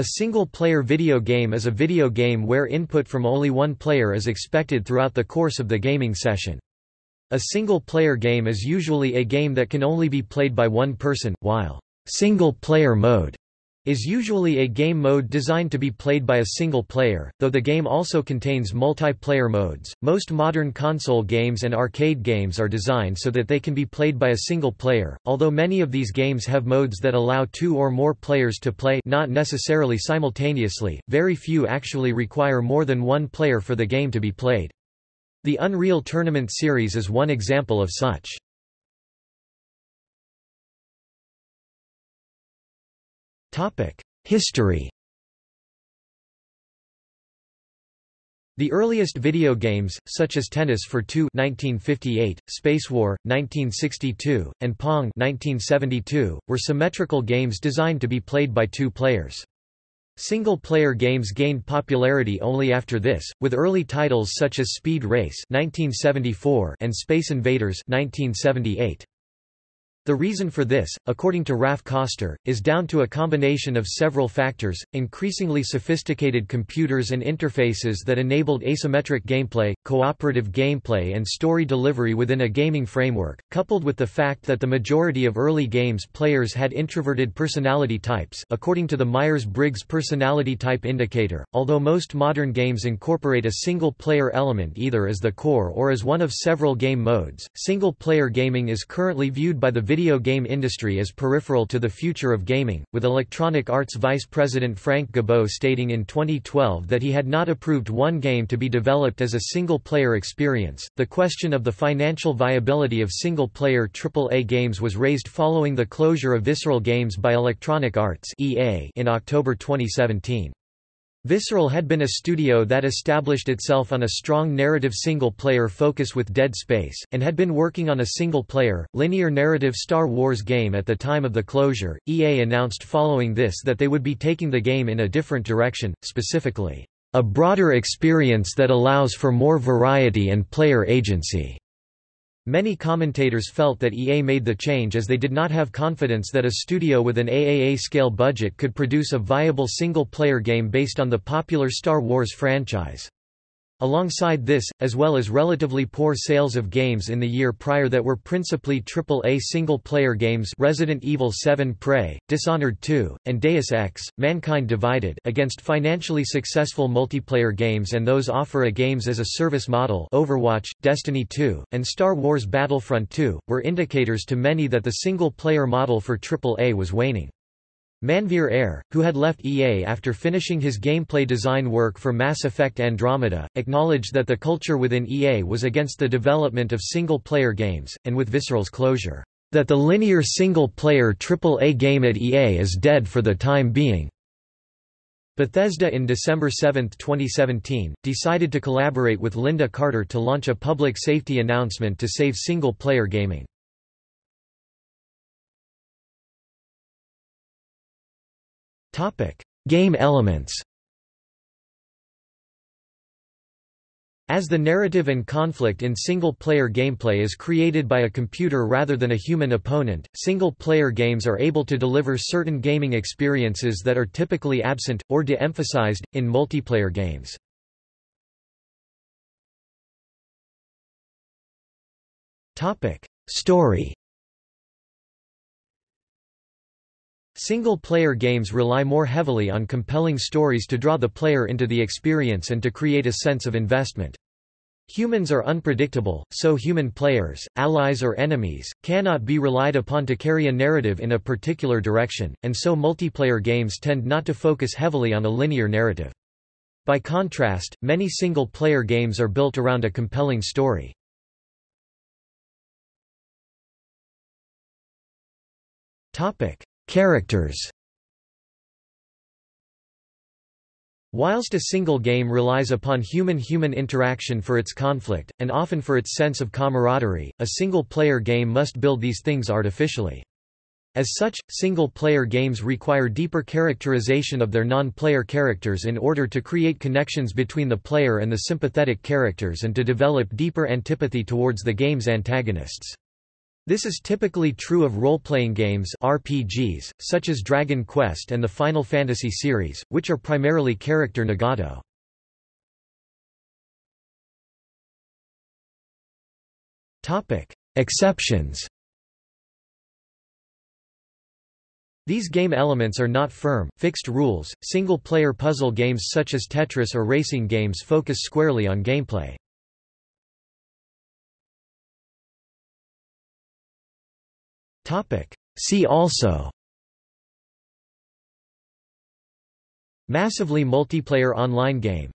A single-player video game is a video game where input from only one player is expected throughout the course of the gaming session. A single-player game is usually a game that can only be played by one person, while single-player mode is usually a game mode designed to be played by a single player, though the game also contains multiplayer modes. Most modern console games and arcade games are designed so that they can be played by a single player, although many of these games have modes that allow two or more players to play not necessarily simultaneously, very few actually require more than one player for the game to be played. The Unreal Tournament series is one example of such. History The earliest video games, such as Tennis for Two 1958, Spacewar 1962, and Pong 1972, were symmetrical games designed to be played by two players. Single-player games gained popularity only after this, with early titles such as Speed Race 1974 and Space Invaders 1978. The reason for this, according to Raph Koster, is down to a combination of several factors, increasingly sophisticated computers and interfaces that enabled asymmetric gameplay, cooperative gameplay and story delivery within a gaming framework, coupled with the fact that the majority of early games players had introverted personality types according to the Myers-Briggs Personality Type Indicator, although most modern games incorporate a single-player element either as the core or as one of several game modes. Single-player gaming is currently viewed by the video game industry is peripheral to the future of gaming, with Electronic Arts Vice President Frank Gibeau stating in 2012 that he had not approved one game to be developed as a single-player experience. The question of the financial viability of single-player AAA games was raised following the closure of Visceral Games by Electronic Arts in October 2017. Visceral had been a studio that established itself on a strong narrative single-player focus with Dead Space, and had been working on a single-player, linear narrative Star Wars game at the time of the closure. EA announced following this that they would be taking the game in a different direction, specifically, a broader experience that allows for more variety and player agency. Many commentators felt that EA made the change as they did not have confidence that a studio with an AAA-scale budget could produce a viable single-player game based on the popular Star Wars franchise. Alongside this, as well as relatively poor sales of games in the year prior that were principally AAA single-player games Resident Evil 7 Prey, Dishonored 2, and Deus Ex, Mankind Divided against financially successful multiplayer games and those offer a games as a service model Overwatch, Destiny 2, and Star Wars Battlefront 2, were indicators to many that the single-player model for AAA was waning. Manveer Heir, who had left EA after finishing his gameplay design work for Mass Effect Andromeda, acknowledged that the culture within EA was against the development of single-player games, and with Visceral's closure, that the linear single-player AAA game at EA is dead for the time being. Bethesda in December 7, 2017, decided to collaborate with Lynda Carter to launch a public safety announcement to save single-player gaming. Game elements. As the narrative and conflict in single-player gameplay is created by a computer rather than a human opponent, single-player games are able to deliver certain gaming experiences that are typically absent, or de-emphasized, in multiplayer games. Story Single-player games rely more heavily on compelling stories to draw the player into the experience and to create a sense of investment. Humans are unpredictable, so human players, allies or enemies, cannot be relied upon to carry a narrative in a particular direction, and so multiplayer games tend not to focus heavily on a linear narrative. By contrast, many single-player games are built around a compelling story. Topic: Characters Whilst a single game relies upon human-human interaction for its conflict, and often for its sense of camaraderie, a single-player game must build these things artificially. As such, single-player games require deeper characterization of their non-player characters in order to create connections between the player and the sympathetic characters and to develop deeper antipathy towards the game's antagonists. This is typically true of role-playing games RPGs, such as Dragon Quest and the Final Fantasy series, which are primarily character Nagato. Exceptions These game elements are not firm, fixed rules. Single-player puzzle games such as Tetris or racing games focus squarely on gameplay. See also. Massively multiplayer online game